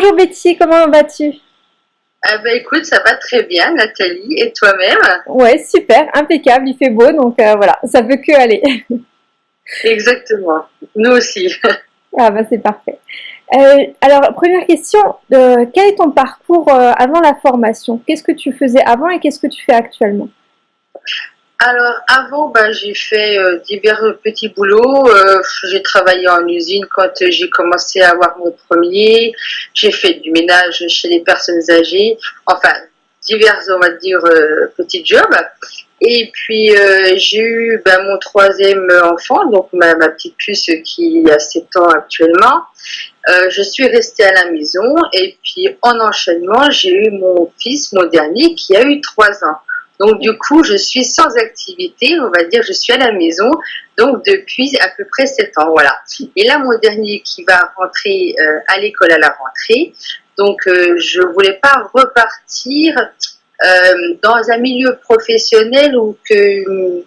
Bonjour Betty, comment vas-tu? Ah ben écoute, ça va très bien Nathalie, et toi-même? Ouais, super, impeccable, il fait beau, donc euh, voilà, ça peut que aller. Exactement, nous aussi. ah bah c'est parfait. Euh, alors, première question, euh, quel est ton parcours avant la formation? Qu'est-ce que tu faisais avant et qu'est-ce que tu fais actuellement? Alors avant, ben, j'ai fait euh, divers petits boulots. Euh, j'ai travaillé en usine quand j'ai commencé à avoir mon premier. J'ai fait du ménage chez les personnes âgées. Enfin, divers, on va dire, euh, petits jobs. Et puis j'ai eu ben, mon troisième enfant, donc ma, ma, petite puce qui a 7 ans actuellement. je suis restée à la maison et puis en enchaînement, j'ai eu mon fils, mon dernier, qui a eu 3 ans. Donc du coup, je suis sans activité, on va dire, je suis à la maison, donc depuis à peu près 7 ans, voilà. Et là, mon dernier qui va rentrer euh, à l'école à la rentrée, donc euh, je voulais pas repartir euh, dans un milieu professionnel où que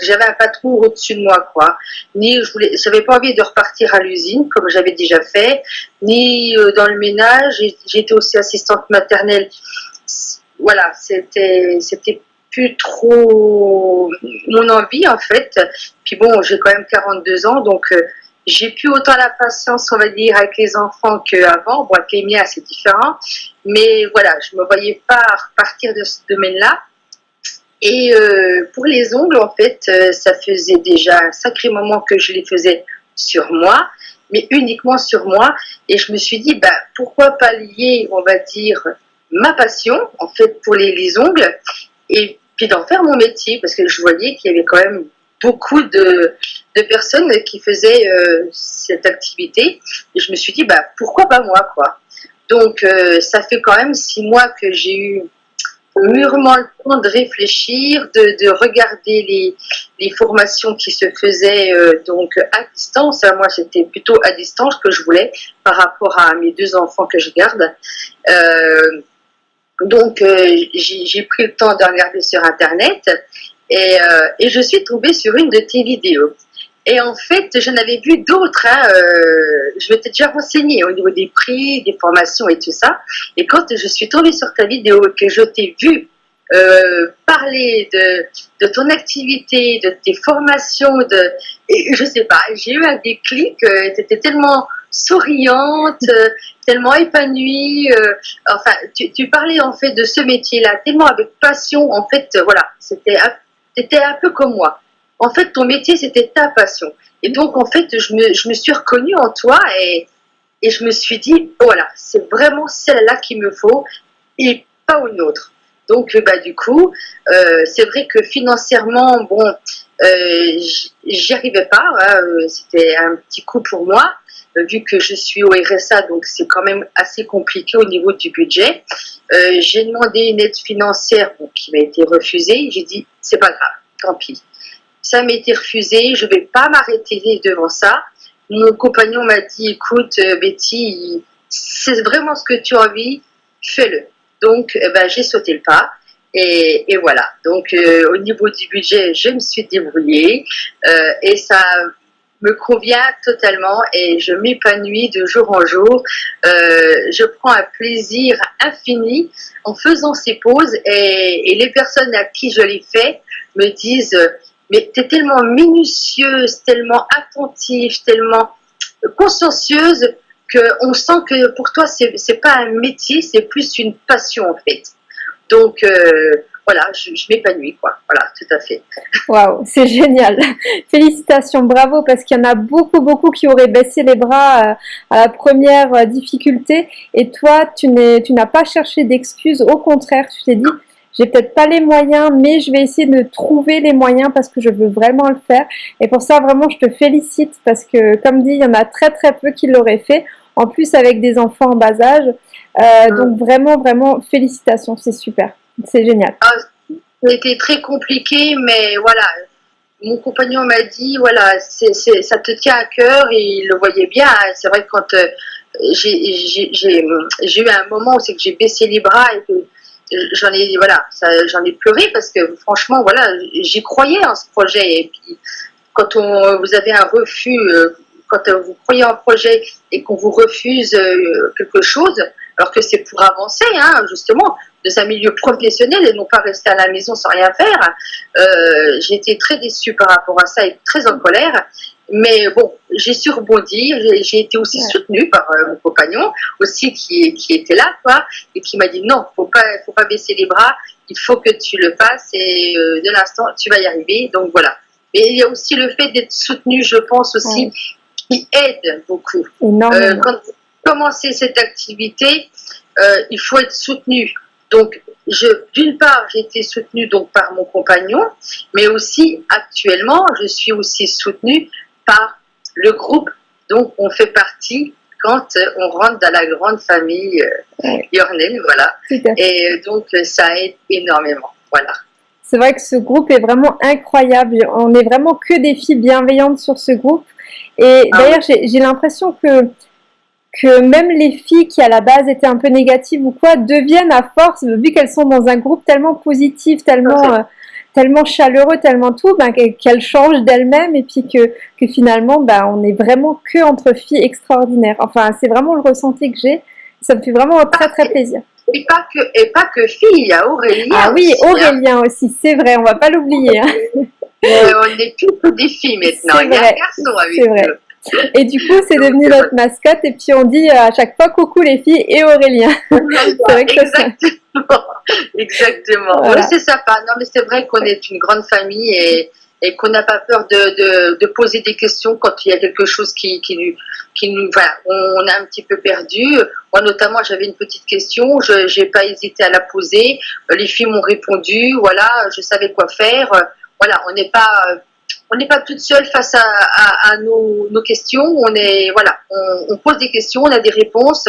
j'avais un patron au-dessus de moi, quoi. Ni je voulais, pas envie de repartir à l'usine comme j'avais déjà fait, ni dans le ménage. J'étais aussi assistante maternelle voilà, c'était c'était plus trop mon envie en fait. Puis bon, j'ai quand même 42 ans, donc euh, j'ai plus autant la patience, on va dire, avec les enfants qu'avant. Bon, avec les miens, c'est différent. Mais voilà, je me voyais pas repartir de ce domaine-là. Et euh, pour les ongles, en fait, euh, ça faisait déjà un sacré moment que je les faisais sur moi, mais uniquement sur moi. Et je me suis dit, bah, pourquoi pas lier, on va dire, ma passion, en fait, pour les, ongles, et puis d'en faire mon métier, parce que je voyais qu'il y avait quand même beaucoup de, personnes qui faisaient euh, cette activité, et je me suis dit, bah, pourquoi pas moi, quoi. Donc, euh, ça fait quand même six mois que j'ai eu mûrement le temps de réfléchir, de, regarder les, formations qui se faisaient euh, donc à distance. Moi, c'était plutôt à distance que je voulais par rapport à mes deux enfants que je garde. Donc, euh, j'ai pris le temps de regarder sur Internet et, euh, et, je suis tombée sur une de tes vidéos. Et en fait, j'en avais vu d'autres. Hein, euh, je m'étais déjà renseignée au niveau des prix, des formations et tout ça. Et quand je suis tombée sur ta vidéo et que je t'ai vu euh, parler de, de, ton activité, de tes formations, de, et je sais pas, j'ai eu un déclic, euh, tu étais tellement souriante, euh, tellement épanouie, euh, enfin, tu, tu, parlais en fait de ce métier-là tellement avec passion, en fait, voilà, c'était un peu comme moi. En fait, ton métier, c'était ta passion. Et donc, en fait, je me, je me suis reconnue en toi et, et je me suis dit, voilà, c'est vraiment celle-là qu'il me faut et pas une autre. Donc, bah, du coup, euh, c'est vrai que financièrement, bon, euh, j'y arrivais pas. Hein, euh, c'était un petit coup pour moi, euh, vu que je suis au RSA, donc c'est quand même assez compliqué au niveau du budget. J'ai demandé une aide financière qui m'a été refusée. J'ai dit, c'est pas grave, tant pis. Ça m'a été refusé, je vais pas m'arrêter devant ça. Mon compagnon m'a dit, écoute, Betty, c'est vraiment ce que tu as envie, fais-le. Donc, ben, j'ai sauté le pas. Et, voilà. Donc, euh, au niveau du budget, je me suis débrouillée euh, et ça me convient totalement et je m'épanouis de jour en jour. Euh, je prends un plaisir infini en faisant ces pauses et, les personnes à qui je les fais me disent mais tu es tellement minutieuse, tellement attentive, tellement consciencieuse on sent que pour toi, c'est pas un métier, c'est plus une passion en fait. Donc euh, voilà, je, m'épanouis quoi. Voilà, tout à fait. Waouh, c'est génial. Félicitations, bravo, parce qu'il y en a beaucoup, beaucoup qui auraient baissé les bras euh, à la première euh, difficulté. Et toi, tu n'as pas cherché d'excuses. Au contraire, tu t'es dit, j'ai peut-être pas les moyens, mais je vais essayer de trouver les moyens parce que je veux vraiment le faire. Et pour ça, vraiment, je te félicite parce que, comme dit, il y en a très, très peu qui l'auraient fait en plus avec des enfants en bas âge. Euh, donc vraiment, vraiment, félicitations, c'est super, c'est génial. Ah, C'était très compliqué, mais voilà, mon compagnon m'a dit, voilà, ça te tient à cœur, et il le voyait bien. Hein. C'est vrai que quand euh, j'ai eu un moment où c'est que j'ai baissé les bras et que j'en ai, voilà, j'en ai pleuré parce que franchement, voilà, j'y croyais en ce projet. Et puis, quand on, vous avez un refus, euh, quand euh, vous croyez en projet et qu'on vous refuse euh, quelque chose, alors que c'est pour avancer, hein, justement, de un milieu professionnel et non pas rester à la maison sans rien faire. Euh, j'ai été très déçue par rapport à ça et très en colère. Mais bon, j'ai su rebondir, j'ai été aussi soutenue par euh, mon compagnon, aussi qui, qui était là, quoi, et qui m'a dit non, faut pas, faut pas baisser les bras, il faut que tu le fasses et euh, de l'instant, tu vas y arriver. Donc voilà. Et il y a aussi le fait d'être soutenu, je pense aussi, qui aide beaucoup. Euh, quand vous commencez cette activité, euh, il faut être soutenu. Donc, d'une part, j'ai été soutenue donc par mon compagnon, mais aussi actuellement, je suis aussi soutenue par le groupe dont on fait partie quand on rentre dans la grande famille euh, voilà. Et donc, ça aide énormément, voilà. C'est vrai que ce groupe est vraiment incroyable. On est vraiment que des filles bienveillantes sur ce groupe. Et ah d'ailleurs, j'ai l'impression que que même les filles qui à la base étaient un peu négatives ou quoi deviennent à force, vu qu'elles sont dans un groupe tellement positif, tellement, euh, tellement chaleureux, tellement tout, ben, qu'elles changent d'elles-mêmes et puis que, que finalement ben, on est vraiment que entre filles extraordinaires. Enfin, c'est vraiment le ressenti que j'ai. Ça me fait vraiment très très plaisir. Et pas que, et pas que filles, il y a Aurélien. Ah oui, aussi, hein. Aurélien aussi, c'est vrai, on va pas l'oublier. Hein. on n'est plus que des filles maintenant, il y a un garçon avec C'est vrai. Et du coup, c'est devenu notre mascotte. Et puis, on dit à chaque fois coucou les filles et Aurélien. Exactement. Exactement. Oui, c'est sympa. Non, mais c'est vrai qu'on est une grande famille et, et qu'on n'a pas peur de, de, poser des questions quand il y a quelque chose qui, qui, qui nous. Voilà, on a un petit peu perdu. Moi, notamment, j'avais une petite question. Je n'ai pas hésité à la poser. Les filles m'ont répondu. Voilà, je savais quoi faire. Voilà, on n'est pas on n'est pas toute seule face à, nos, questions. On est voilà, on, pose des questions, on a des réponses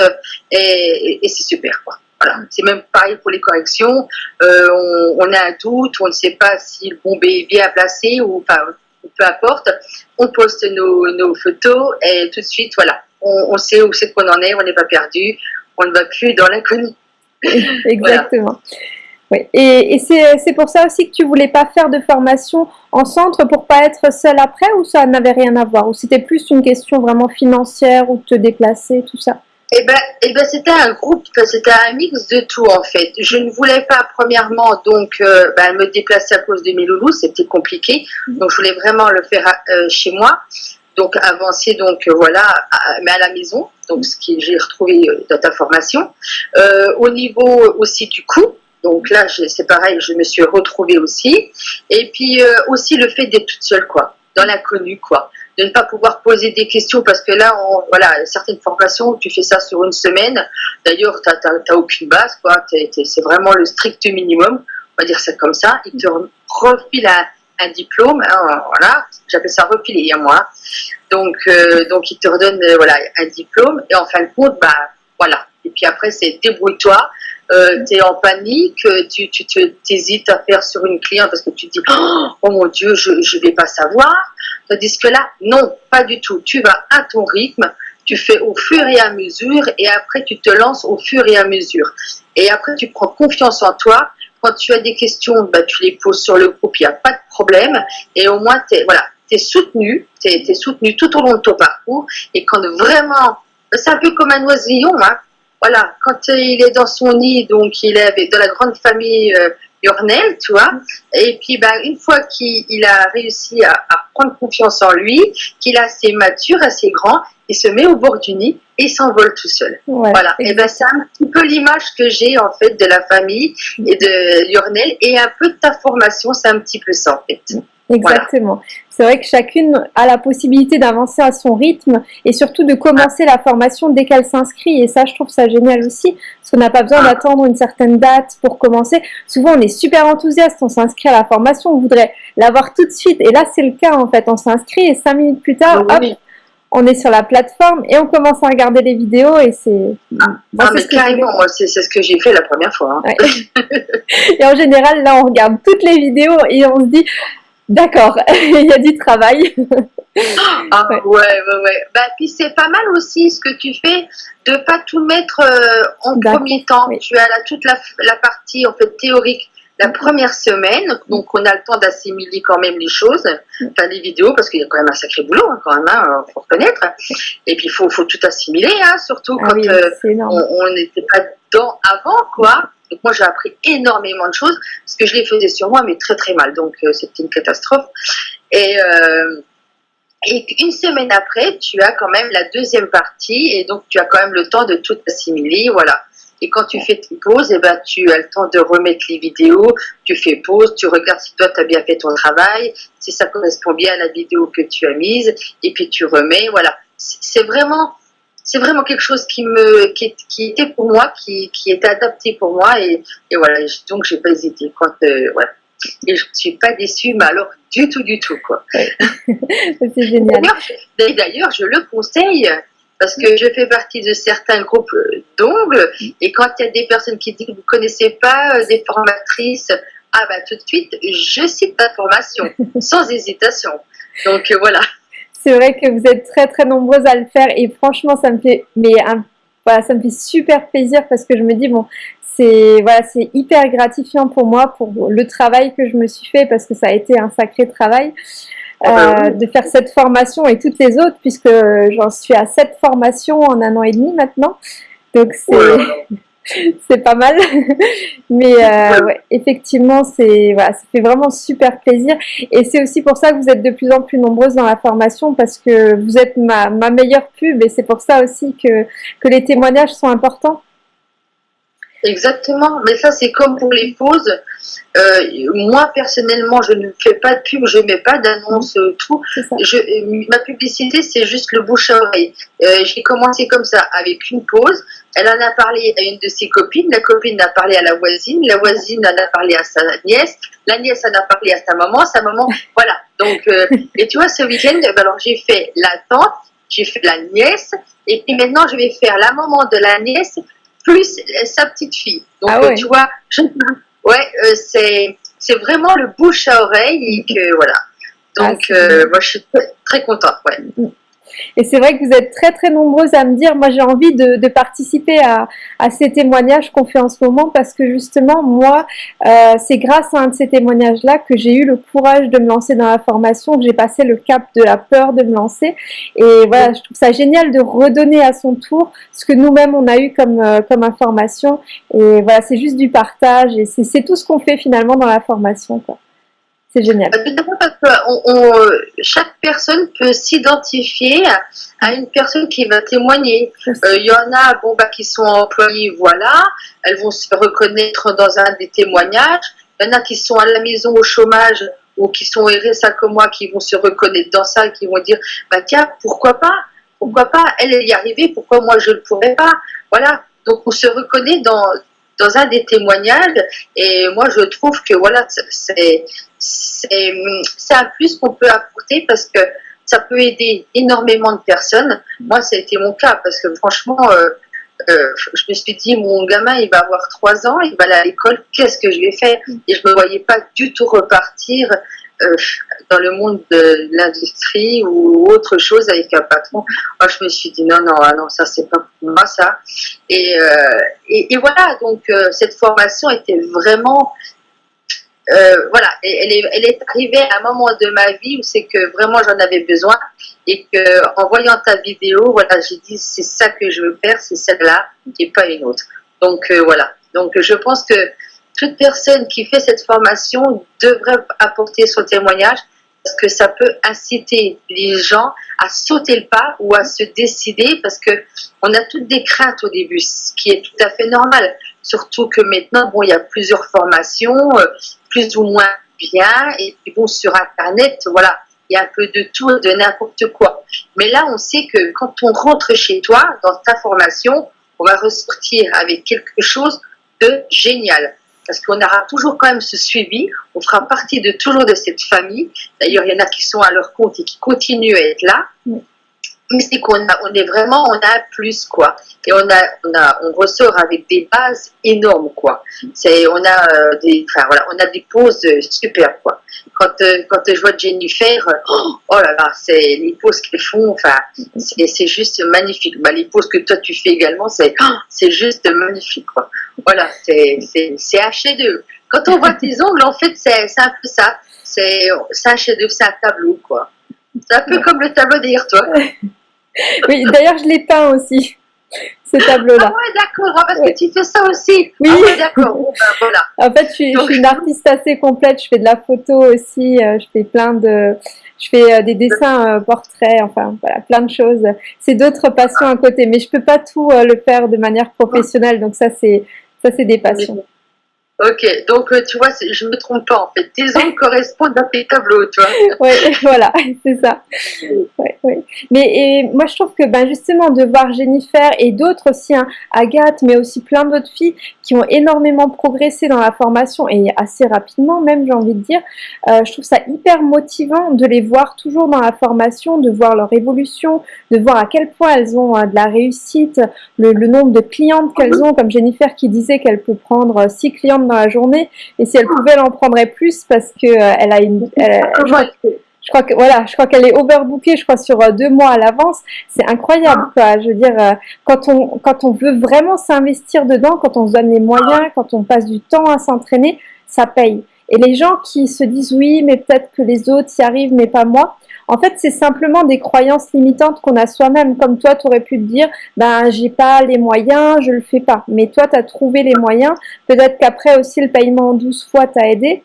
et, c'est super quoi. C'est même pareil pour les corrections. Euh, on, a un doute, on ne sait pas si le bombe est bien placé ou enfin peu importe. On poste nos, photos et tout de suite voilà, on, sait où c'est qu'on en est, on n'est pas perdu, on ne va plus dans l'inconnu. Exactement. Et, c'est pour ça aussi que tu voulais pas faire de formation en centre pour pas être seule après ou ça n'avait rien à voir? Ou c'était plus une question vraiment financière ou te déplacer, tout ça? Eh ben, eh ben c'était un groupe, c'était un mix de tout en fait. Je ne voulais pas premièrement donc euh, ben, me déplacer à cause de mes loulous, c'était compliqué. Mm-hmm. Donc je voulais vraiment le faire euh, chez moi. Donc avancer donc euh, voilà, mais à la maison. Donc ce que j'ai retrouvé dans ta formation. au niveau aussi du coût, donc là, c'est pareil, je me suis retrouvée aussi. Et puis euh, aussi le fait d'être toute seule, quoi, dans l'inconnu, quoi. De ne pas pouvoir poser des questions parce que là, voilà, certaines formations, tu fais ça sur une semaine. D'ailleurs, tu n'as aucune base, quoi. C'est vraiment le strict minimum. On va dire ça comme ça. Ils te refilent un, diplôme, hein, voilà. J'appelle ça refiler, à hein, moi. Donc, euh, donc ils te redonnent, euh, voilà, un diplôme. Et en fin de compte, bah, voilà. Et puis après, c'est débrouille-toi euh, tu en panique, tu, tu, hésites à faire sur une cliente parce que tu te dis oh mon Dieu, je ne vais pas savoir. Tandis que là, non, pas du tout. Tu vas à ton rythme, tu fais au fur et à mesure et après tu te lances au fur et à mesure. Et après, tu prends confiance en toi. Quand tu as des questions, bah, tu les poses sur le groupe, il n'y a pas de problème. Et au moins, tu es, soutenu, tu es, soutenu tout au long de ton parcours. Et quand vraiment, c'est un peu comme un oisillon, hein, voilà, quand il est dans son nid, donc il est avec de la grande famille euh, tu vois, et puis ben, une fois qu'il a réussi à, prendre confiance en lui, qu'il a assez mature, assez grand, il se met au bord du nid et s'envole tout seul. voilà, et ben c'est un petit peu l'image que j'ai en fait de la famille et de Yornel et un peu de ta formation, c'est un petit peu ça en fait. Exactement. C'est vrai que chacune a la possibilité d'avancer à son rythme et surtout de commencer la formation dès qu'elle s'inscrit. Et ça, je trouve ça génial aussi, parce qu'on n'a pas besoin d'attendre une certaine date pour commencer. Souvent, on est super enthousiaste, on s'inscrit à la formation, on voudrait l'avoir tout de suite. Et là, c'est le cas en fait. On s'inscrit et cinq minutes plus tard, hop, on est sur la plateforme et on commence à regarder les vidéos et c'est. Ah, ah mais carrément, c'est ce que j'ai fait la première fois. Hein. et en général, là, on regarde toutes les vidéos et on se dit D'accord, il y a du travail. ah ouais, ouais, ouais. Bah, puis c'est pas mal aussi ce que tu fais de pas tout mettre euh, en premier temps. Tu as là toute la, la, partie en fait théorique la première semaine, donc on a le temps d'assimiler quand même les choses, enfin les vidéos, parce qu'il y a quand même un sacré boulot hein, quand même, hein, faut reconnaître. Et puis il faut, faut tout assimiler, hein, surtout Ah quand oui, euh, on n'était pas dedans avant, quoi. Donc moi j'ai appris énormément de choses, parce que je les faisais sur moi, mais très très mal, donc euh, c'était une catastrophe. Et, euh, et une semaine après, tu as quand même la deuxième partie, et donc tu as quand même le temps de tout assimiler, voilà. Et quand tu fais tes pauses, eh ben, tu as le temps de remettre les vidéos, tu fais pause, tu regardes si toi tu as bien fait ton travail, si ça correspond bien à la vidéo que tu as mise, et puis tu remets, voilà. C'est vraiment, c'est vraiment quelque chose qui me, qui, qui était pour moi, qui, qui était adapté pour moi, et, et voilà. Et donc j'ai pas hésité. Quand, euh. Et je ne suis pas déçue, mais alors du tout, du tout, quoi. C'est génial. D'ailleurs, je le conseille parce que je fais partie de certains groupes euh, d'ongles et quand il y a des personnes qui disent que vous ne connaissez pas euh, des formatrices, ah bah tout de suite, je cite la formation sans hésitation. Donc euh, voilà. C'est vrai que vous êtes très très nombreuses à le faire et franchement ça me fait mais un- voilà, ça me fait super plaisir parce que je me dis bon c'est voilà c'est hyper gratifiant pour moi pour le travail que je me suis fait parce que ça a été un sacré travail euh, oui. de faire cette formation et toutes les autres puisque j'en suis à sept formations en un an et demi maintenant donc c'est c'est pas mal. Mais euh, ouais, effectivement, c'est voilà, ça fait vraiment super plaisir. Et c'est aussi pour ça que vous êtes de plus en plus nombreuses dans la formation parce que vous êtes ma, ma meilleure pub et c'est pour ça aussi que, que les témoignages sont importants. Exactement, mais ça c'est comme pour les pauses. Euh, moi personnellement, je ne fais pas de pub, je mets pas d'annonce, euh, tout. Je, euh, ma publicité, c'est juste le bouche à oreille. Euh, J'ai commencé comme ça, avec une pause. Elle en a parlé à une de ses copines, la copine a parlé à la voisine, la voisine en a parlé à sa nièce, la nièce en a parlé à sa maman, sa maman, voilà. Donc, euh, et tu vois, ce week-end, ben alors j'ai fait la tante, j'ai fait la nièce, et puis maintenant je vais faire la maman de la nièce plus sa petite fille. Donc, Ah ouais. euh, tu vois, je, ouais, euh, c'est c'est vraiment le bouche à oreille et que voilà. Ah, Donc, c'est euh, moi, je suis très, très contente. Ouais. Et c'est vrai que vous êtes très très nombreuses à me dire, moi j'ai envie de, participer à, ces témoignages qu'on fait en ce moment parce que justement moi, euh, c'est grâce à un de ces témoignages-là que j'ai eu le courage de me lancer dans la formation, que j'ai passé le cap de la peur de me lancer. Et voilà, je trouve ça génial de redonner à son tour ce que nous-mêmes on a eu comme, euh, comme information. Et voilà, c'est juste du partage et c'est c'est tout ce qu'on fait finalement dans la formation. quoi. C'est génial. Fait, parce que on- on, euh, chaque personne peut s'identifier à, une personne qui va témoigner. Euh, Il y en a bon, bah, qui sont employées, voilà, elles vont se reconnaître dans un des témoignages. Il y en a qui sont à la maison au chômage ou qui sont RSA comme moi, qui vont se reconnaître dans ça et qui vont dire, bah tiens, pourquoi pas? Pourquoi pas? Elle, elle y est arrivée, pourquoi moi je ne pourrais pas? Voilà, donc on se reconnaît dans, dans un des témoignages et moi je trouve que voilà, c'est un plus qu'on peut apporter parce que ça peut aider énormément de personnes. Moi, ça a été mon cas parce que franchement, euh, euh, je me suis dit, mon gamin, il va avoir trois ans, il va aller à l'école, qu'est-ce que je vais faire? Et je me voyais pas du tout repartir euh, dans le monde de l'industrie ou autre chose avec un patron. Moi, je me suis dit, non, non, ah non, ça, c'est pas pour moi, ça. Et, euh, et, voilà, donc euh, cette formation était vraiment voilà, elle est, elle est arrivée à un moment de ma vie où c'est que vraiment j'en avais besoin et que en voyant ta vidéo, voilà, j'ai dit c'est ça que je veux faire, c'est celle-là et pas une autre. Donc voilà. Donc je pense que toute personne qui fait cette formation devrait apporter son témoignage parce que ça peut inciter les gens à sauter le pas ou à se décider parce que on a toutes des craintes au début, ce qui est tout à fait normal. Surtout que maintenant, bon, il y a plusieurs formations, euh, plus ou moins bien, et puis bon, sur Internet, voilà, il y a un peu de tout, de n'importe quoi. Mais là, on sait que quand on rentre chez toi, dans ta formation, on va ressortir avec quelque chose de génial. Parce qu'on aura toujours quand même ce suivi, on fera partie de toujours de cette famille. D'ailleurs, il y en a qui sont à leur compte et qui continuent à être là. Mais c'est qu'on on est vraiment, on a un plus, quoi. Et on a, on a, on ressort avec des bases énormes, quoi. C'est, on a euh, des, enfin voilà, on a des poses super, quoi. Quand, euh, quand je vois Jennifer, euh, oh là là, c'est les poses qu'elles font, enfin, c'est, c'est juste magnifique. Bah, les poses que toi tu fais également, c'est, oh, c'est juste magnifique, quoi. Voilà, c'est, c'est, c'est un chef-d'œuvre. quand on voit tes ongles, en fait, c'est un peu ça. C'est un chef-d'œuvre, c'est un tableau, quoi. C'est un peu comme le tableau derrière toi. oui, d'ailleurs, je l'ai peint aussi ce tableau-là. Ah ouais, d'accord, ah, parce que tu fais ça aussi. Oui. Ah ouais, d'accord. ben, voilà. En fait, je suis, je suis, une artiste assez complète. Je fais de la photo aussi. Euh, je fais plein de, je fais euh, des dessins, euh, portraits, enfin voilà, plein de choses. C'est d'autres passions à côté, mais je peux pas tout le faire de manière professionnelle. Donc ça, c'est ça, c'est des passions. Ok, donc euh, tu vois, je me trompe pas en fait. Tes ongles correspondent à tes tableaux, tu vois. Oui, voilà, c'est ça. Ouais, ouais. Mais et moi, je trouve que ben, justement de voir Jennifer et d'autres aussi, hein, Agathe, mais aussi plein d'autres filles qui ont énormément progressé dans la formation et assez rapidement même, j'ai envie de dire, euh, je trouve ça hyper motivant de les voir toujours dans la formation, de voir leur évolution, de voir à quel point elles ont euh, de la réussite, le, le nombre de clientes qu'elles ont, comme Jennifer qui disait qu'elle peut prendre six clientes dans la journée. Et si elle pouvait, elle en prendrait plus parce que euh, elle a une. je, crois que, voilà, je crois qu'elle est overbookée, je crois sur euh, deux mois à l'avance. C'est incroyable, quoi. Je veux dire, euh, quand on quand on veut vraiment s'investir dedans, quand on se donne les moyens, quand on passe du temps à s'entraîner, ça paye. Et les gens qui se disent oui, mais peut-être que les autres y arrivent, mais pas moi. En fait, c'est simplement des croyances limitantes qu'on a soi-même. Comme toi, tu aurais pu te dire, ben, j'ai pas les moyens, je le fais pas. Mais toi, tu as trouvé les moyens. Peut-être qu'après aussi, le paiement en 12 fois t'a aidé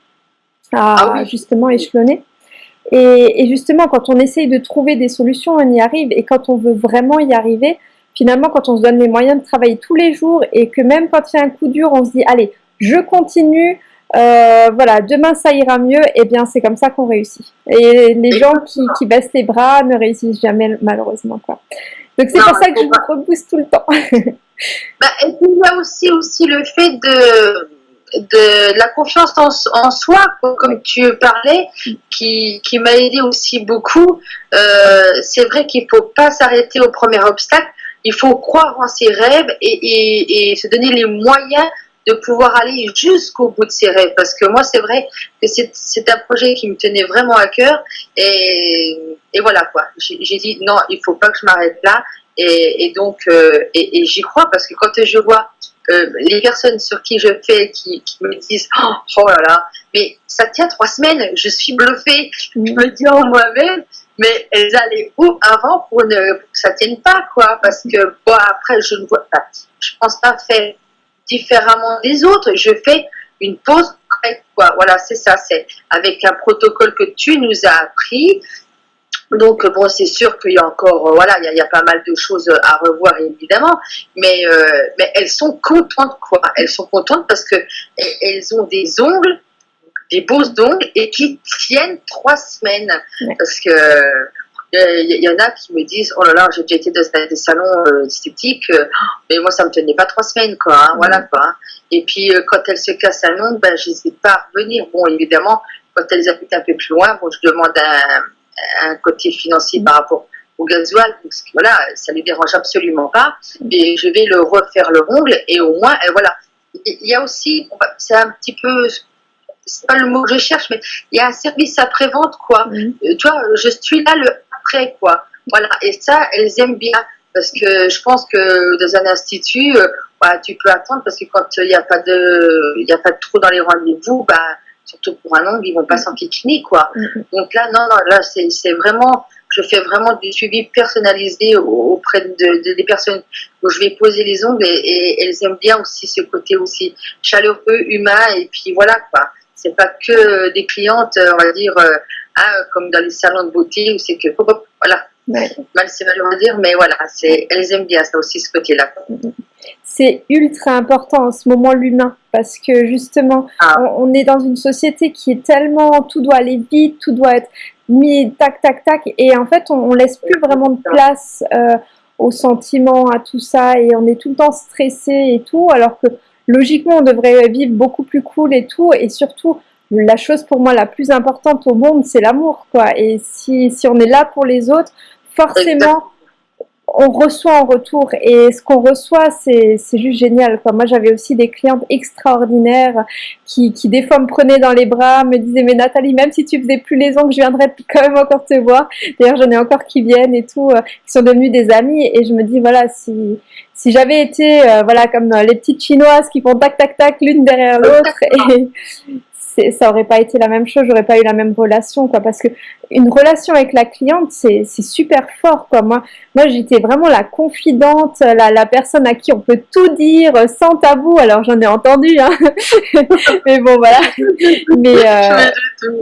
à ah justement échelonner. Et, et, justement, quand on essaye de trouver des solutions, on y arrive. Et quand on veut vraiment y arriver, finalement, quand on se donne les moyens de travailler tous les jours et que même quand il y a un coup dur, on se dit, allez, je continue, euh, voilà, demain ça ira mieux, et eh bien c'est comme ça qu'on réussit. Et les gens qui, qui, baissent les bras ne réussissent jamais malheureusement. Quoi. Donc c'est pour ça que je vous repousse tout le temps. bah, et puis il y a aussi, aussi le fait de, de la confiance en, en soi, comme tu parlais, qui, qui m'a aidé aussi beaucoup. Euh, c'est vrai qu'il ne faut pas s'arrêter au premier obstacle, il faut croire en ses rêves et, et, et se donner les moyens de pouvoir aller jusqu'au bout de ses rêves. Parce que moi, c'est vrai que c'est un projet qui me tenait vraiment à cœur. Et, et voilà quoi. J'ai dit non, il faut pas que je m'arrête là. Et, donc, euh, et, j'y crois parce que quand je vois euh, les personnes sur qui je fais qui, qui me disent oh, oh, là là, mais ça tient trois semaines, je suis bluffée. Je me dis en moi-même, mais elles allaient où avant pour, ne, pour que ça tienne pas quoi Parce que bon, après, je ne vois pas. Je pense pas faire différemment des autres. Je fais une pause quoi. Voilà, c'est ça, c'est avec un protocole que tu nous as appris. Donc bon, c'est sûr qu'il y a encore, euh, voilà, il y, a, pas mal de choses à revoir évidemment, mais euh, mais elles sont contentes quoi. Elles sont contentes parce que elles ont des ongles, des beaux ongles et qui tiennent trois semaines parce que il y, en a qui me disent oh là là j'ai déjà été dans des salons euh, esthétiques euh, mais moi ça me tenait pas trois semaines quoi hein, voilà quoi hein. et puis euh, quand elles se cassent un ongle ben j'hésite pas à revenir. Bon évidemment quand elles habitent un peu plus loin bon je demande un, un côté financier par rapport au gasoil parce que voilà ça les dérange absolument pas. Et je vais le refaire le ongle et au moins et voilà. Il y a aussi c'est un petit peu c'est pas le mot que je cherche, mais il y a un service après-vente, quoi. Tu vois, je suis là le après, quoi. Voilà, et ça, elles aiment bien. Parce que je pense que dans un institut, euh, tu peux attendre parce que quand il n'y a pas de, il y a pas de trou dans les rendez-vous, bah, surtout pour un ongle, ils vont pas s'en piquer, quoi. Mm-hmm. Donc là, non, non, là, c'est vraiment, je fais vraiment du suivi personnalisé auprès de, des personnes où je vais poser les ongles et, elles aiment bien aussi ce côté aussi chaleureux, humain, et puis voilà, quoi. C'est pas que des clientes, on va dire, euh, Hein, comme dans les salons de beauté où c'est que, voilà, mal c'est malheureux à dire, mais voilà, elles aiment bien ça aussi, ce côté-là. C'est ultra important en ce moment l'humain parce que justement, ah. on, est dans une société qui est tellement, tout doit aller vite, tout doit être mis tac, tac, tac, et en fait, on, laisse plus vraiment de place euh, aux sentiments, à tout ça, et on est tout le temps stressé et tout, alors que logiquement, on devrait vivre beaucoup plus cool et tout, et surtout, la chose pour moi la plus importante au monde, c'est l'amour, quoi. Et si, si on est là pour les autres, forcément, on reçoit en retour et ce qu'on reçoit c'est juste génial quoi. Moi j'avais aussi des clientes extraordinaires qui, qui des fois me prenaient dans les bras, me disaient mais Nathalie même si tu faisais plus les ongles je viendrais quand même encore te voir. D'ailleurs j'en ai encore qui viennent et tout, euh, qui sont devenus des amis et je me dis voilà si si j'avais été euh, voilà comme les petites chinoises qui font tac tac tac l'une derrière l'autre ça aurait pas été la même chose, j'aurais pas eu la même relation, quoi. Parce que une relation avec la cliente, c'est super fort, quoi. Moi, moi j'étais vraiment la confidente, la, la, personne à qui on peut tout dire sans tabou. Alors j'en ai entendu, hein. mais bon, voilà. Mais, euh,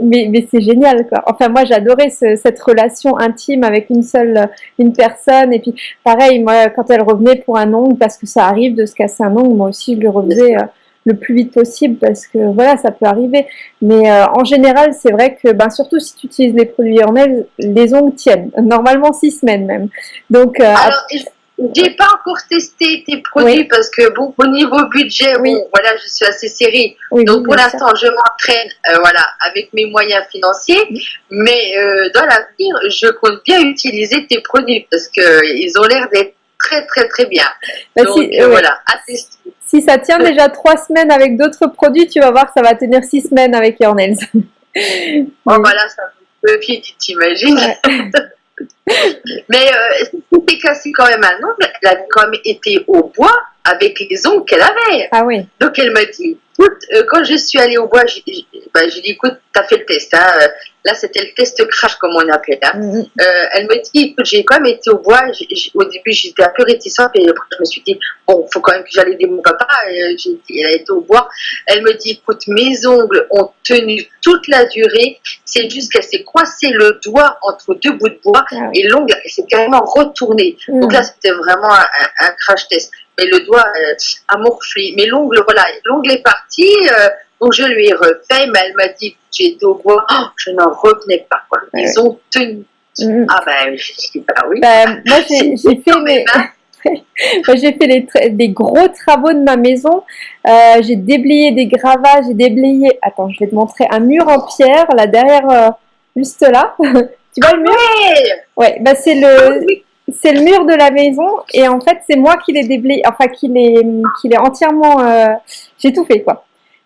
mais, mais c'est génial, quoi. Enfin, moi, j'adorais cette relation intime avec une seule, une personne. Et puis, pareil, moi, quand elle revenait pour un ongle, parce que ça arrive de se casser un ongle, moi aussi, je le refaisais le plus vite possible parce que voilà, ça peut arriver. Mais euh, en général, c'est vrai que ben, surtout si tu utilises les produits Hornell, les ongles tiennent. Normalement six semaines même. Donc, euh, Alors, j'ai pas encore testé tes produits parce que bon, au niveau budget, oui. voilà, je suis assez serrée. Donc pour l'instant, je m'entraîne, euh, voilà, avec mes moyens financiers. Mais dans l'avenir, je compte bien utiliser tes produits parce que ils ont l'air d'être très très très bien. Bah, Donc voilà, à tester. Si ça tient déjà trois semaines avec d'autres produits, tu vas voir que ça va tenir six semaines avec Your Nails. oh, voilà, ça peut vite, t'imagines. Mais euh, c'était cassé quand même un ongle, elle a quand même été au bois avec les ongles qu'elle avait. Ah oui. Donc elle m'a dit, écoute, euh, quand je suis allée au bois, j'ai bah, dit, écoute, t'as fait le test. Hein, euh, là, c'était le test crash, comme on appelait. Hein. Mm-hmm. euh, elle me dit, écoute, j'ai quand même été au bois. au début, j'étais un peu réticente, et après, je me suis dit, bon, faut quand même que j'allais aider mon papa. Elle a été au bois. Elle me dit, écoute, mes ongles ont tenu toute la durée. C'est juste qu'elle s'est coincée le doigt entre deux bouts de bois ah et l'ongle s'est carrément retourné. Donc là, mm. c'était vraiment un, un crash test mais le doigt euh, a morflé. Mais l'ongle, voilà, l'ongle est parti, euh, donc je lui ai refait, mais elle m'a dit j'étais au bois, oh, je n'en revenais pas. Quoi. Ils ont tenu. Mm-hmm. Ah ben, je dis, bah oui. Ben, moi, j'ai fait mes... j'ai fait les des gros travaux de ma maison. Euh, j'ai déblayé des gravats, j'ai déblayé. Attends, je vais te montrer un mur en pierre là derrière, juste là. tu vois le mur? Ouais, bah c'est le. C'est le mur de la maison et en fait c'est moi qui l'ai déblayé, enfin qui l'ai qui entièrement, euh, j'ai tout fait quoi.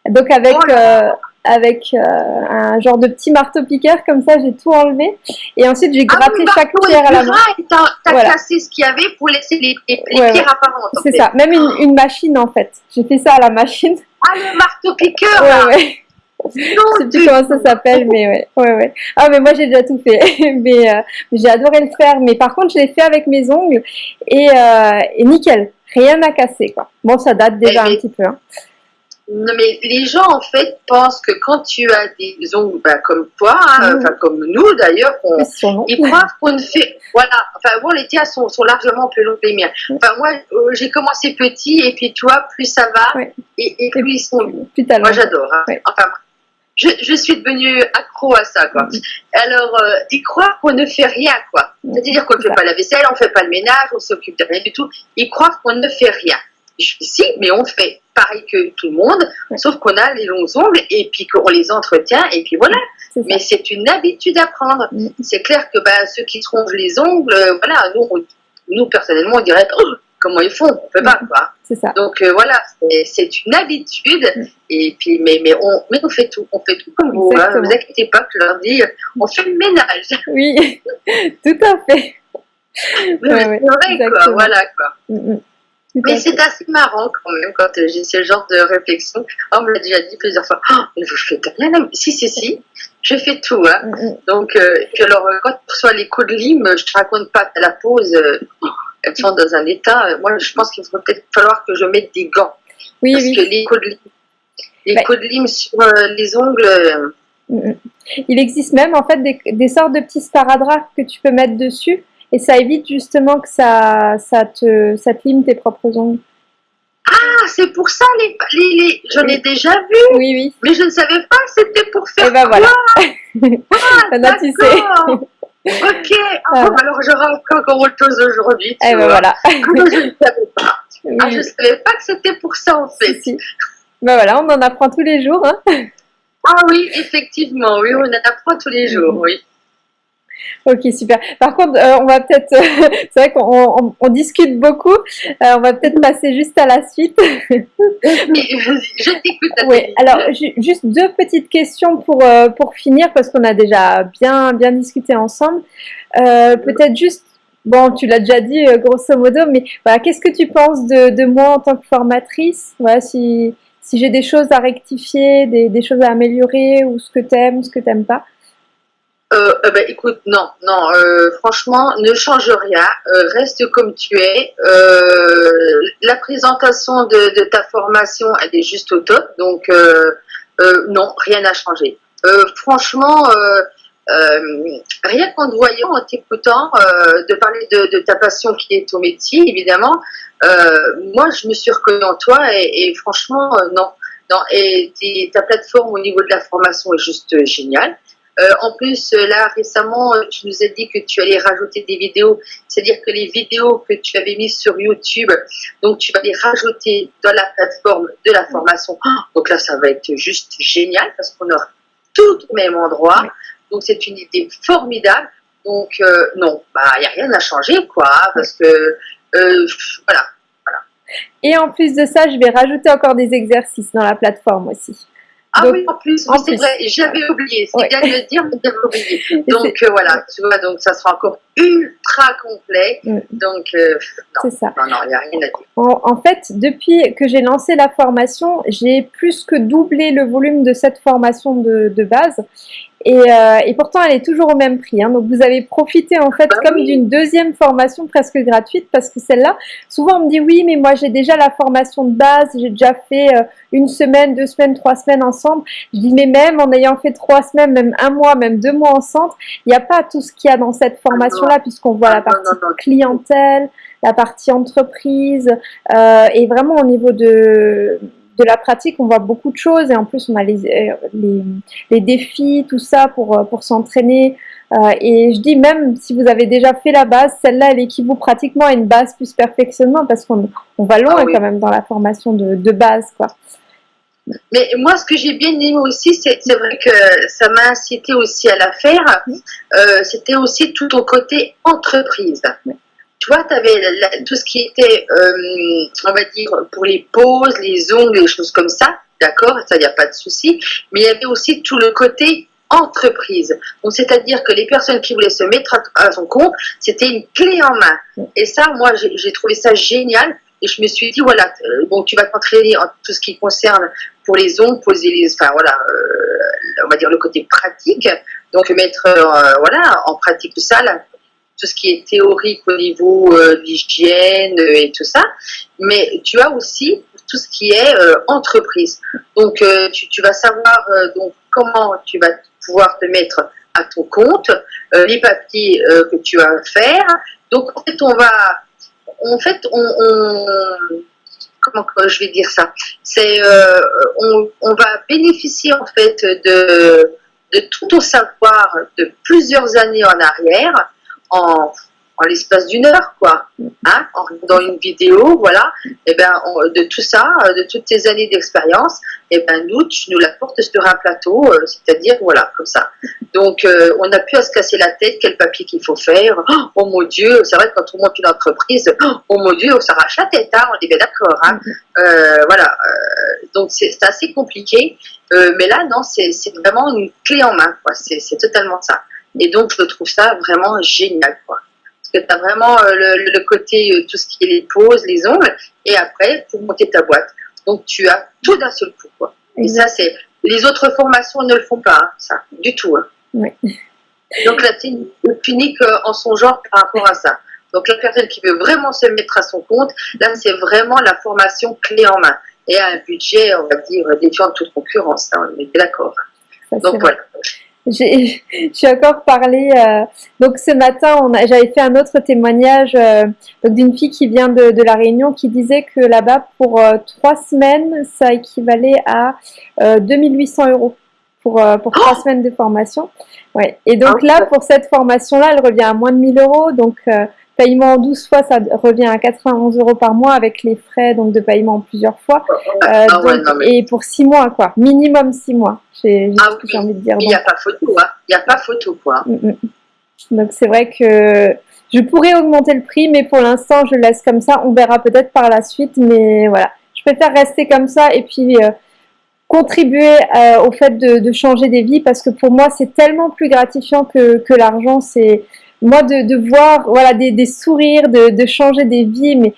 Donc avec oh euh, avec euh, un genre de petit marteau piqueur comme ça j'ai tout enlevé et ensuite j'ai ah gratté chaque pierre à la main. T'as cassé ce qu'il y avait pour laisser les, pierres apparentes. C'est ça, même une, une, machine en fait. J'ai fait ça à la machine. Ah le marteau piqueur. Ouais, sais plus comment ça s'appelle, mais ouais, ouais, ouais. Ah, mais moi j'ai déjà tout fait. mais euh, j'ai adoré le faire. Mais par contre, je l'ai fait avec mes ongles et, euh, et nickel. Rien à casser, quoi. Bon, ça date déjà un petit peu. Hein. Non, mais les gens, en fait, pensent que quand tu as des ongles bah, comme toi, hein, mmh. comme nous d'ailleurs, ils croient qu'on ne fait. Voilà, enfin, bon, les tiens sont, sont largement plus longs que les miens. Enfin, moi, euh, j'ai commencé petit, et puis toi, plus ça va, et, plus ils sont. Plus moi, j'adore. Hein. Enfin, je, je, suis devenue accro à ça, quoi. Alors, euh, ils croient qu'on ne fait rien, quoi. C'est-à-dire qu'on ne fait pas la vaisselle, on ne fait pas le ménage, on s'occupe de rien du tout. Ils croient qu'on ne fait rien. Je si, mais on fait pareil que tout le monde, sauf qu'on a les longs ongles et puis qu'on les entretient et puis voilà. Mais c'est une habitude à prendre. Mm. C'est clair que bah, ceux qui se rongent les ongles, euh, voilà, nous, nous personnellement, on dirait oh, comment ils font, on peut pas mm. quoi. C'est ça. Donc euh, voilà, c'est une habitude mm. et puis mais mais on mais on fait tout, on fait tout comme vous. Hein, vous inquiétez pas, je leur dis, on fait le ménage. Oui, tout à fait. c'est vrai quoi, voilà quoi. Mais c'est assez marrant quand même quand euh, j'ai ce genre de réflexion. On me l'a déjà dit plusieurs fois. Oh, mais vous faites rien. Si, si, si. Je fais tout. Hein. Mm, mm. Donc, euh, puis alors, euh, quand reçois les coups de lime, je te raconte pas la pause. Elles sont dans un état. moi, je pense qu'il va peut-être falloir que je mette des gants. Oui, parce que les coups de lime, les coups de lime sur les ongles. Mm, Il existe même en fait des, des sortes de petits sparadraps que tu peux mettre dessus et ça évite justement que ça, ça, te, ça lime tes propres ongles. Ah, c'est pour ça, les, les, les j'en ai déjà vu. Oui, oui. Mais je ne savais pas que c'était pour faire. Et eh ben voilà. ah, d'accord. Ok. Ah, alors j'aurai encore autre chose aujourd'hui. Et eh ben voilà. Ah, je ne savais pas. Ah, je ne savais pas que c'était pour ça en fait. Ben voilà, on en apprend tous les jours. Hein. Ah oui, effectivement, oui, on en apprend tous les jours, oui. Ok, super. Par contre, euh, on va peut-être, c'est vrai qu'on on, discute beaucoup, euh, on va peut-être passer juste à la suite. je t'écoute. Oui, alors juste deux petites questions pour, euh, pour finir, parce qu'on a déjà bien, bien discuté ensemble. peut-être juste, bon, tu l'as déjà dit grosso modo, mais voilà, qu'est-ce que tu penses de, de, moi en tant que formatrice? Voilà, si, si j'ai des choses à rectifier, des, des choses à améliorer, ou ce que tu aimes, ce que tu n'aimes pas euh, euh, ben, écoute, non, non, euh, franchement, ne change rien, reste comme tu es. la présentation de, ta formation, elle est juste au top, donc non, rien n'a changé. franchement, rien qu'en te voyant, en t'écoutant, de parler de, ta passion qui est ton métier, évidemment, moi, je me suis reconnue en toi et, franchement, non. Non, et ta plateforme au niveau de la formation est juste géniale. Euh, en plus, euh, là, récemment, euh, tu nous as dit que tu allais rajouter des vidéos. C'est-à-dire que les vidéos que tu avais mises sur YouTube, donc tu vas les rajouter dans la plateforme de la formation. Donc là, ça va être juste génial parce qu'on aura tout au même endroit. Donc c'est une idée formidable. Donc non, bah il n'y a rien à changer, quoi, parce que voilà, voilà. Et en plus de ça, je vais rajouter encore des exercices dans la plateforme aussi. Ah oui, en plus, c'est vrai, j'avais oublié. C'est bien de le dire, mais j'avais oublié. Donc euh, voilà, tu vois, donc ça sera encore ultra complet. Mm. Donc, euh, non, ça. non, non, il n'y a rien à dire. En, fait, depuis que j'ai lancé la formation, j'ai plus que doublé le volume de cette formation de, de base. Euh, et, pourtant, elle est toujours au même prix. Hein. Donc, vous avez profité en fait bah comme d'une deuxième formation presque gratuite parce que celle-là, souvent on me dit oui, mais moi j'ai déjà la formation de base, j'ai déjà fait euh, une semaine, deux semaines, trois semaines ensemble. Je dis mais même en ayant fait trois semaines, même un mois, même deux mois ensemble, il n'y a pas tout ce qu'il y a dans cette formation-là puisqu'on voit la partie clientèle, la partie entreprise euh, et vraiment au niveau de de la pratique, on voit beaucoup de choses et en plus on a les, euh, les, les défis, tout ça pour, euh, pour s'entraîner. Euh, et je dis même si vous avez déjà fait la base, celle-là elle équivaut pratiquement à une base plus perfectionnement parce qu'on on va loin ah quand même dans la formation de, de base. quoi. Mais moi, ce que j'ai bien aimé aussi, c'est vrai que ça m'a incité aussi à la faire. Euh, C'était aussi tout au côté entreprise tu vois, tu avais tout ce qui était, euh, on va dire, pour les poses, les ongles, les choses comme ça, d'accord, ça, il n'y a pas de souci, mais il y avait aussi tout le côté entreprise. Donc, c'est-à-dire que les personnes qui voulaient se mettre à, son compte, c'était une clé en main. Et ça, moi, j'ai trouvé ça génial. Et je me suis dit, voilà, euh, bon, tu vas t'entraîner en tout ce qui concerne pour les ongles, poser les, enfin voilà, euh, on va dire le côté pratique. Donc mettre, voilà, en pratique tout ça, tout ce qui est théorique au niveau euh, d'hygiène euh, et tout ça, mais tu as aussi tout ce qui est euh, entreprise. Donc, tu, vas savoir donc comment tu vas pouvoir te mettre à ton compte, les papiers que tu as à faire. Donc, en fait, on va, en fait, on, comment je vais dire ça? C'est, on, on, va bénéficier en fait de de tout ton savoir de plusieurs années en arrière en, l'espace d'une heure, quoi. Hein, dans une vidéo, voilà. Et eh ben, de tout ça, de toutes tes années d'expérience, et eh ben, nous, tu nous l'apportes sur un plateau, euh, c'est-à-dire, voilà, comme ça. Donc, euh, on n'a plus à se casser la tête, quel papier qu'il faut faire. Oh mon Dieu, c'est vrai que quand on monte une entreprise, oh mon Dieu, on s'arrache la tête, hein, on est bien d'accord. Hein. Euh, voilà. donc, c'est assez compliqué. mais là, non, c'est vraiment une clé en main, quoi. C'est totalement ça. Et donc, je trouve ça vraiment génial, quoi. Parce que tu as vraiment euh, le, côté, euh, tout ce qui est les poses, les ongles, et après, pour monter ta boîte. Donc, tu as tout d'un seul coup, quoi. Et ça, c'est... Les autres formations ne le font pas, hein, ça, du tout. Hein. Oui. Donc là, c'est unique en son genre par rapport à ça. Donc la personne qui veut vraiment se mettre à son compte, là, c'est vraiment la formation clé en main. Et à un budget, on va dire, défiant toute concurrence, hein, on est d'accord. Donc voilà. J'ai encore parlé, euh, donc ce matin, j'avais fait un autre témoignage euh, d'une fille qui vient de, de, La Réunion qui disait que là-bas, pour euh, trois semaines, ça équivalait à 2800 euros pour, pour trois oh semaines de formation. Ouais. Et donc ah là, pour cette formation-là, elle revient à moins de 1000 euros. Donc, Paiement en 12 fois, ça revient à 91 euros par mois avec les frais donc de paiement en plusieurs fois. Ah euh, et pour 6 mois, quoi. Minimum 6 mois. J'ai ah, envie de dire. Il n'y a pas photo, hein. Il n'y a pas photo, quoi. Mm, mm. Donc c'est vrai que je pourrais augmenter le prix, mais pour l'instant je laisse comme ça. On verra peut-être par la suite, mais voilà. Je préfère rester comme ça et puis euh, contribuer euh, au fait de, changer des vies parce que pour moi c'est tellement plus gratifiant que, que l'argent. C'est moi de, de, voir voilà des, des sourires, de, de, changer des vies, mais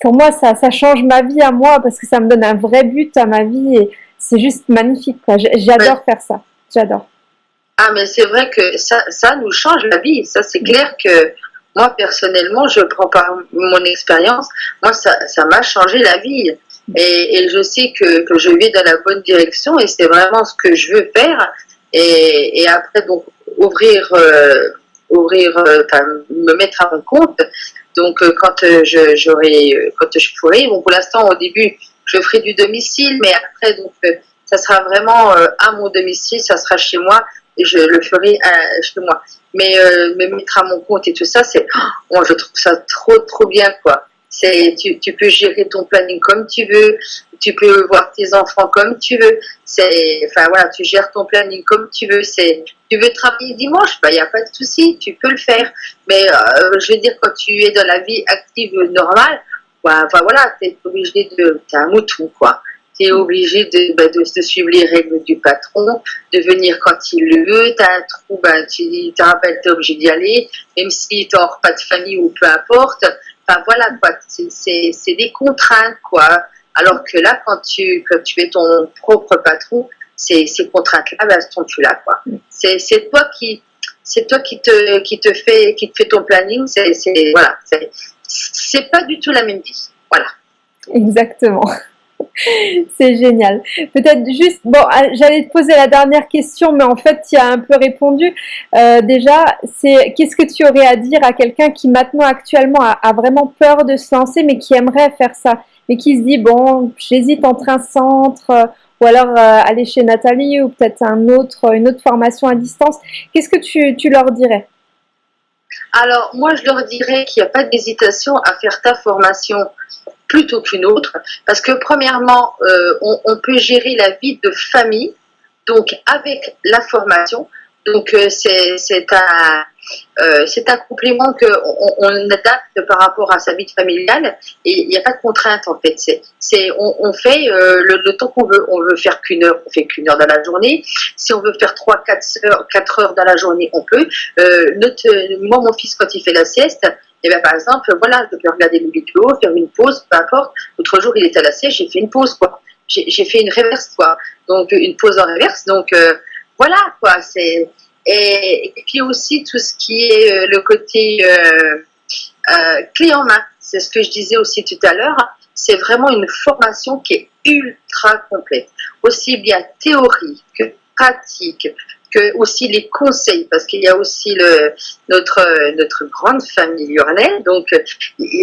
pour moi ça, ça change ma vie à moi parce que ça me donne un vrai but à ma vie et c'est juste magnifique. J'adore faire ça. J'adore. Ah, mais c'est vrai que ça, ça nous change la vie. Ça, c'est clair que moi, personnellement, je prends par mon expérience, moi, ça m'a changé la vie. Et, et je sais que, que, je vais dans la bonne direction et c'est vraiment ce que je veux faire. Et, et après, donc, ouvrir, euh, ouvrir, euh, me mettre à mon compte. Donc, euh, quand je, j'aurai, quand je pourrai, bon, pour l'instant, au début, je ferai du domicile, mais après, donc, ça sera vraiment à mon domicile, ça sera chez moi et je le ferai chez moi. Mais me mettre à mon compte et tout ça, c'est, oh, je trouve ça trop, trop bien, quoi. C'est, tu, tu, peux gérer ton planning comme tu veux, tu peux voir tes enfants comme tu veux. C'est, enfin voilà, tu gères ton planning comme tu veux. C'est, tu veux travailler dimanche, il y a pas de souci, tu peux le faire. Mais euh, je veux dire quand tu es dans la vie active normale, bah, enfin voilà, t'es obligé de, t'es un mouton quoi. T'es obligé de, bah, de, de, suivre les règles du patron, de venir quand il le veut. T'as un trou, bah, tu t'es obligé d'y aller, même si t'as pas de famille ou peu importe Enfin voilà quoi, c'est des contraintes quoi. Alors que là, quand tu, tu es ton propre patron, ces, ces contraintes-là, ben, elles sont plus là quoi. C'est toi qui, c'est toi qui te, qui te qui te fait ton planning. C'est voilà, c'est pas du tout la même vie. Voilà. Exactement. C'est génial. Peut-être juste, bon, ah, j'allais te poser la dernière question, mais en fait, tu as un peu répondu. Euh, déjà, c'est qu'est-ce que tu aurais à dire à quelqu'un qui maintenant, actuellement, a, vraiment peur de se lancer, mais qui aimerait faire ça, mais qui se dit, bon, j'hésite entre un centre, euh, ou alors euh, aller chez Nathalie, ou peut-être un autre, une autre formation à distance. Qu'est-ce que tu, leur dirais? Alors, moi, je leur dirais qu'il n'y a pas d'hésitation à faire ta formation plutôt qu'une autre, parce que premièrement, euh, on, peut gérer la vie de famille, donc avec la formation. Donc c'est un euh, c'est un complément qu'on on adapte par rapport à sa vie familiale et il n'y a pas de contrainte en fait. C'est on, on, fait le, temps qu'on veut. On veut faire qu'une heure, on fait qu'une heure dans la journée. Si on veut faire trois, quatre heures, quatre heures dans la journée, on peut. Notre, moi, mon fils, quand il fait la sieste, et eh bien, par exemple, voilà, je peux regarder une vidéo, faire une pause, peu importe. L'autre jour, il était à la siège, j'ai fait une pause, quoi. J'ai fait une reverse, quoi. Donc, une pause en reverse. Donc, euh, voilà, quoi. C'est et, puis aussi tout ce qui est euh, le côté euh, euh, clé en main. C'est ce que je disais aussi tout à l'heure. C'est vraiment une formation qui est ultra complète, aussi bien théorie que pratique, que aussi les conseils, parce qu'il y a aussi le, notre, notre grande famille Lurnay. Donc,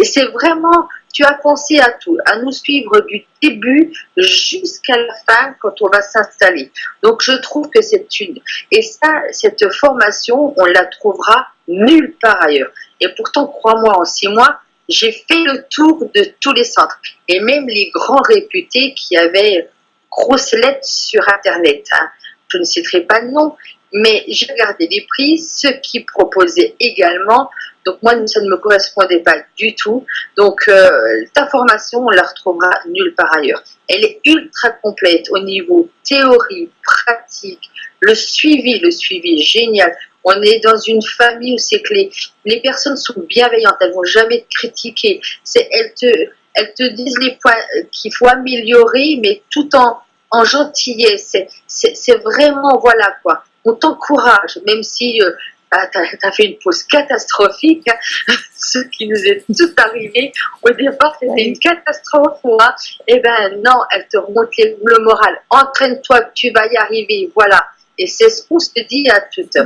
c'est vraiment, tu as pensé à tout, à nous suivre du début jusqu'à la fin quand on va s'installer. Donc, je trouve que c'est une, et ça, cette formation, on la trouvera nulle part ailleurs. Et pourtant, crois-moi, en six mois, j'ai fait le tour de tous les centres et même les grands réputés qui avaient grosses lettres sur Internet. Hein je ne citerai pas de nom, mais j'ai regardé les prix, ceux qui proposaient également. Donc moi, ça ne me correspondait pas du tout. Donc euh, ta formation, on la retrouvera nulle part ailleurs. Elle est ultra complète au niveau théorie, pratique, le suivi, le suivi génial. On est dans une famille où c'est que les, les, personnes sont bienveillantes, elles vont jamais te critiquer. Elles te, elles te disent les points qu'il faut améliorer, mais tout en en gentillesse. C'est vraiment, voilà quoi, on t'encourage, même si euh, bah, tu as, fait une pause catastrophique, hein. ce qui nous est tout arrivé. Au départ, c'était une catastrophe. Hein. Et eh ben non, elle te remonte le moral. Entraîne-toi, tu vas y arriver. Voilà. Et c'est ce qu'on se dit à toutes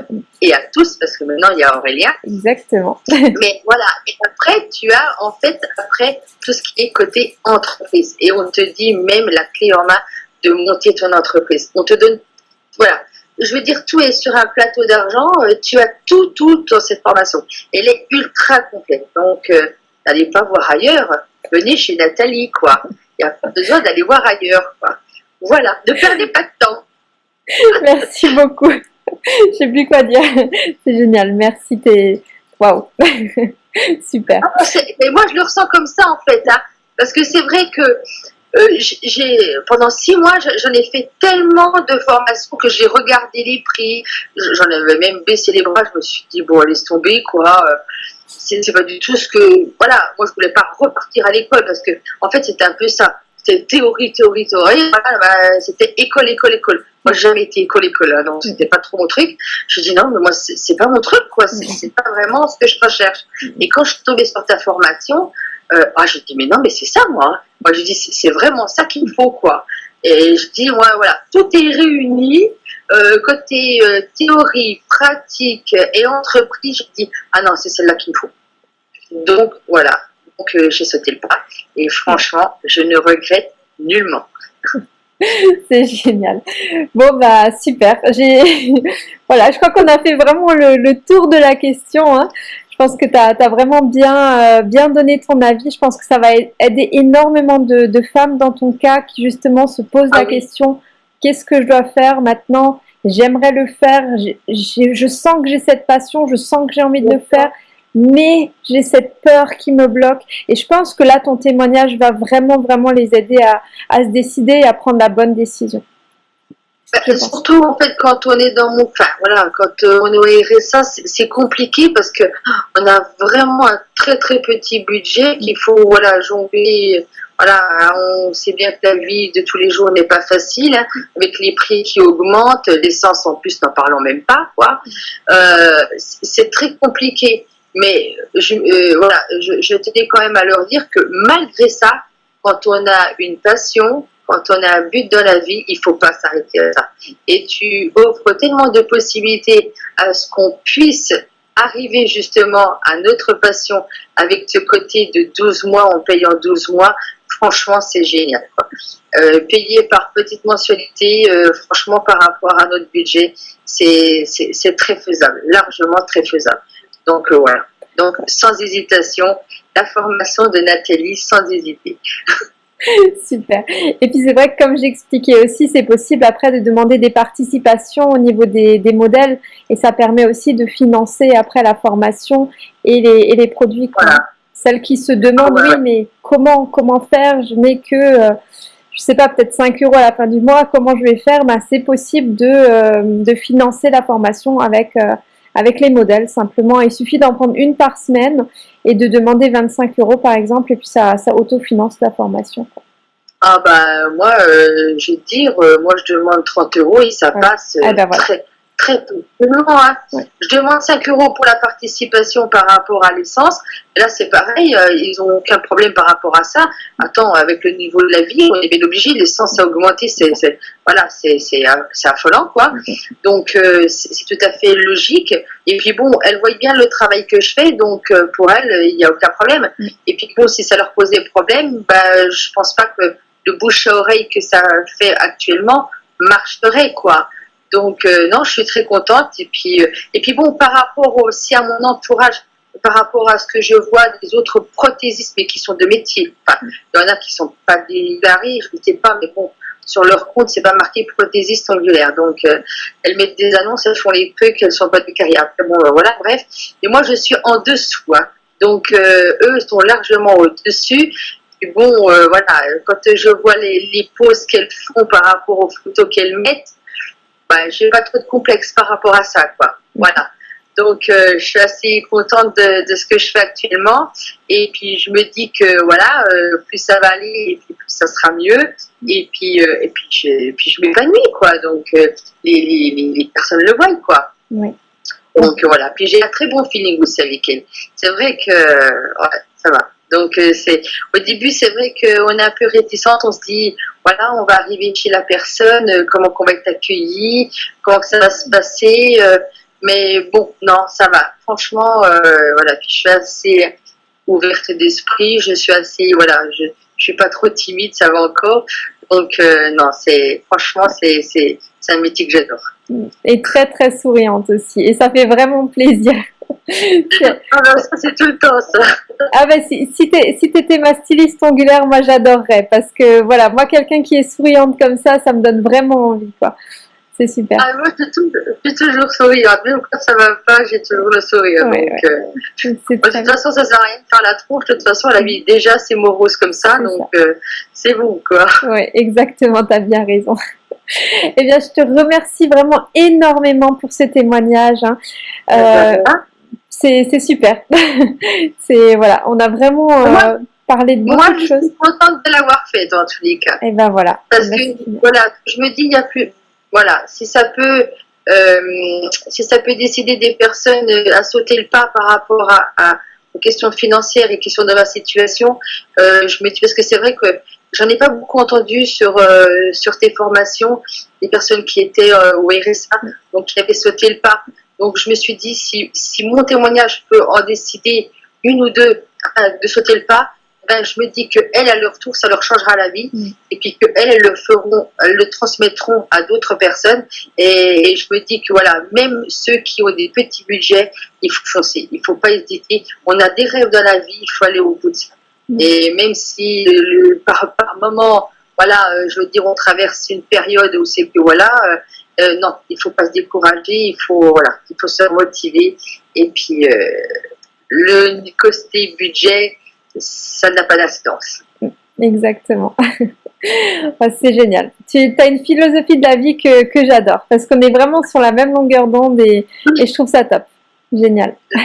et à tous, parce que maintenant il y a Aurélien. Exactement. Mais voilà. Et après, tu as en fait, après, tout ce qui est côté entreprise. Et on te dit même la clé en main de monter ton entreprise. On te donne, voilà, je veux dire, tout est sur un plateau d'argent, euh, tu as tout, tout dans cette formation. Elle est ultra complète. Donc, euh, n'allez pas voir ailleurs, venez chez Nathalie, quoi. Il n'y a pas besoin d'aller voir ailleurs, quoi. Voilà, ne perdez pas de temps. Merci beaucoup. Je sais plus quoi dire. C'est génial. Merci. T'es waouh. Super. Ah, mais moi, je le ressens comme ça en fait, hein. parce que c'est vrai que euh, j'ai pendant six mois, j'en ai fait tellement de formations que j'ai regardé les prix. J'en avais même baissé les bras. Je me suis dit bon, laisse tomber quoi. Euh, c'est pas du tout ce que voilà. Moi, je voulais pas repartir à l'école parce que en fait, c'était un peu ça. C'était théorie, théorie, théorie. Bah, c'était école, école, école. Moi, j'ai jamais été école, école. Hein, donc, c'était pas trop mon truc. Je dis non, mais moi, c'est pas mon truc, quoi. C'est pas vraiment ce que je recherche. Et quand je suis tombée sur ta formation, euh, ah, je dis mais non, mais c'est ça, moi. Moi, je dis c'est vraiment ça qu'il faut, quoi. Et je dis, ouais, voilà, tout est réuni. Euh, côté euh, théorie, pratique et entreprise, je dis, ah non, c'est celle-là qu'il faut. Donc, voilà. Donc, j'ai sauté le pas. Et franchement, je ne regrette nullement. C'est génial. Bon, bah, super. J'ai, voilà, je crois qu'on a fait vraiment le, tour de la question. Hein. Je pense que tu as, vraiment bien, euh, bien donné ton avis. Je pense que ça va aider énormément de, femmes dans ton cas qui justement se posent la ah question qu'est-ce que je dois faire maintenant? J'aimerais le faire. je sens que j'ai cette passion, je sens que j'ai envie de le faire mais j'ai cette peur qui me bloque. Et je pense que là, ton témoignage va vraiment, vraiment les aider à, à se décider et à prendre la bonne décision. Bah, surtout en fait quand on est dans mon, enfin voilà, quand euh, on est au RSA, c'est compliqué parce que on a vraiment un très très petit budget qu'il faut voilà jongler. Voilà, on sait bien que la vie de tous les jours n'est pas facile hein, avec les prix qui augmentent, l'essence en plus n'en parlons même pas quoi. Euh, c'est très compliqué. Mais je, euh, voilà, je, je tenais quand même à leur dire que malgré ça, quand on a une passion, quand on a un but dans la vie, il faut pas s'arrêter à ça. Et tu offres tellement de possibilités à ce qu'on puisse arriver justement à notre passion avec ce côté de 12 mois en payant 12 mois, franchement, c'est génial. Euh, payer par petite mensualité, euh, franchement, par rapport à notre budget, c'est très faisable, largement très faisable. Donc euh, voilà. Donc sans hésitation, la formation de Nathalie sans hésiter. Super. Et puis c'est vrai que comme j'expliquais aussi, c'est possible après de demander des participations au niveau des, modèles et ça permet aussi de financer après la formation et les, les produits. Voilà. Celles qui se demandent, oui, mais comment, comment faire? Je n'ai que, euh, je sais pas, peut-être 5 euros à la fin du mois, comment je vais faire? Ben, C'est possible de, euh, de financer la formation avec, avec les modèles simplement. Il suffit d'en prendre une par semaine et de demander 25 euros par exemple et puis ça, ça autofinance la formation. Ah bah moi, euh, je vais te dire, euh, moi je demande 30 euros et ça passe ah bah très, très peu. Hein. Je demande 5 euros pour la participation par rapport à l'essence. Là, c'est pareil, euh, ils n'ont aucun problème par rapport à ça. Attends, avec le niveau de la vie, on est bien obligé, l'essence a augmenté, c'est voilà, c'est affolant, quoi. Donc, euh, c'est tout à fait logique. Et puis, bon, elles voient bien le travail que je fais, donc euh, pour elles, il n'y a aucun problème. Et puis, bon, si ça leur posait problème, bah, je pense pas que le bouche à oreille que ça fait actuellement marcherait, quoi. Donc euh, non, je suis très contente. Et puis, euh, et puis bon, par rapport aussi à mon entourage, par rapport à ce que je vois des autres prothésistes, mais qui sont de métier. Enfin, il y en a qui sont pas des barils, je ne sais pas, mais bon, sur leur compte, c'est pas marqué prothésiste angulaire. Donc, euh, elles mettent des annonces, elles font les trucs, elles sont pas de carrière. bon, voilà, bref. Et moi, je suis en dessous. Hein. Donc, eux sont largement au-dessus. Et bon, voilà, quand je vois les, les poses qu'elles font par rapport aux photos qu'elles mettent, bah, j'ai pas trop de complexe par rapport à ça, quoi. Voilà. Donc, euh, je suis assez contente de, de, ce que je fais actuellement. Et puis, je me dis que voilà, euh, plus ça va aller, et puis plus ça sera mieux. Et puis, euh, et puis, je, puis je m'épanouis, quoi. Donc, les, les, les, personnes le voient, quoi. Oui. Donc, voilà. Puis, j'ai un très bon feeling aussi avec elle. C'est vrai que, ouais, ça va. Donc, c'est au début, c'est vrai qu'on est un peu réticente. On se dit, voilà, on va arriver chez la personne, euh, comment on va être accueilli, comment ça va se passer. Euh, mais bon, non, ça va. Franchement, euh, voilà, je suis assez ouverte d'esprit, je suis assez, voilà, je, je suis pas trop timide, ça va encore. Donc non, c'est franchement, c'est un métier que j'adore. Et très très souriante aussi, et ça fait vraiment plaisir. Ah ben, c'est tout le temps ça. Ah ben si, si t'étais ma styliste ongulaire, moi j'adorerais parce que voilà, moi quelqu'un qui est souriante comme ça, ça me donne vraiment envie quoi. c'est super. Ah, moi, je suis toujours souriante. Même quand ça va pas, j'ai toujours le sourire. donc, euh, de toute façon, ça sert à rien de faire la tronche. De toute façon, la vie, déjà, c'est morose comme ça. Donc, euh, c'est vous, quoi. Oui, exactement. Tu as bien raison. Eh bien, je te remercie vraiment énormément pour ce témoignage. Hein. Euh, c'est super. c'est voilà, on a vraiment euh, parlé de beaucoup moi, de choses. Moi, je suis contente de l'avoir fait dans tous les cas. Et eh ben voilà. Parce que voilà, je me dis, il y a plus, voilà, si ça peut, euh, si ça peut décider des personnes à sauter le pas par rapport à, aux questions financières et questions de ma situation, euh, je me dis parce que c'est vrai que j'en ai pas beaucoup entendu sur sur tes formations, des personnes qui étaient au RSA, donc qui avaient sauté le pas. Donc je me suis dit, si, si mon témoignage peut en décider une ou deux de sauter le pas, ben, je me dis qu'elles, à leur tour, ça leur changera la vie. Et puis qu'elles, elles le feront, elles le transmettront à d'autres personnes. Et, je me dis que voilà, même ceux qui ont des petits budgets, il faut foncer. Il ne faut pas hésiter. On a des rêves dans la vie, il faut aller au bout de ça. Et même si le, par, par moment, voilà, euh, je veux dire, on traverse une période où c'est que voilà, euh, non, il faut pas se décourager, il faut, voilà, il faut se motiver. Et puis, euh, le côté budget, ça n'a pas d'incidence. Exactement. c'est génial. Tu as une philosophie de la vie que, que j'adore parce qu'on est vraiment sur la même longueur d'onde et, et, je trouve ça top. Génial.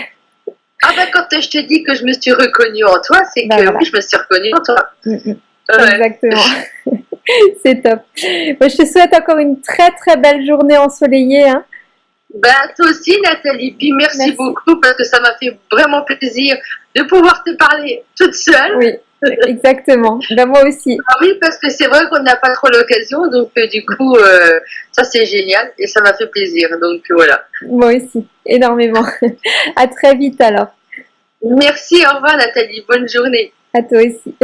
Ah ben quand je te dis que je me suis reconnue en toi, c'est ben que oui, je me suis reconnue en toi. Mm, mm. Exactement. c'est top. je te souhaite encore une très très belle journée ensoleillée. Hein. Bah, toi aussi, Nathalie. Puis merci, beaucoup parce que ça m'a fait vraiment plaisir de pouvoir te parler toute seule. Oui, exactement. Ben, moi aussi. Ah oui, parce que c'est vrai qu'on n'a pas trop l'occasion. Donc, euh, du coup, euh, ça c'est génial et ça m'a fait plaisir. Donc, voilà. Moi aussi, énormément. à très vite alors. Merci, au revoir, Nathalie. Bonne journée. À toi aussi.